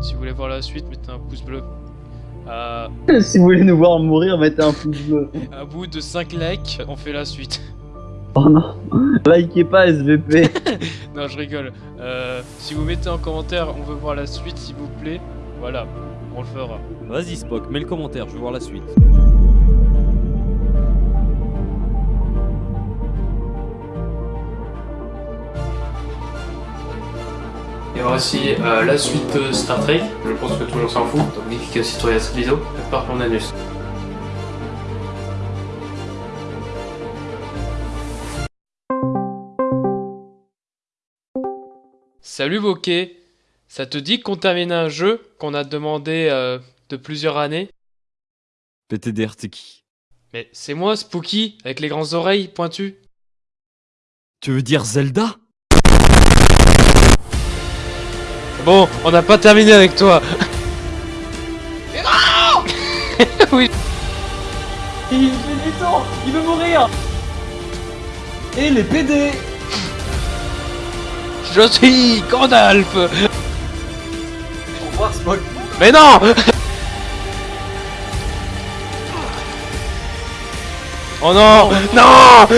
Si vous voulez voir la suite, mettez un pouce bleu. Si vous voulez nous voir mourir, mettez un pouce bleu. à bout de 5 likes, on fait la suite. Oh non, likez pas SVP. non, je rigole. Euh, si vous mettez en commentaire, on veut voir la suite, s'il vous plaît. Voilà, on le fera. Vas-y Spock, mets le commentaire, je veux voir la suite. Et voici euh, la suite de Star Trek. Je pense que tout le monde s'en fout. Donc aussi sur cette vidéo. Par mon anus. Salut Bokeh Ça te dit qu'on termine un jeu qu'on a demandé euh, de plusieurs années? PTDR, t'es qui Mais c'est moi Spooky, avec les grandes oreilles pointues. Tu veux dire Zelda? Bon, on n'a pas terminé avec toi. Mais non Oui. Il fait du temps, il veut mourir. Et les PD. Je suis Gandalf Au revoir. Mais non Oh non Non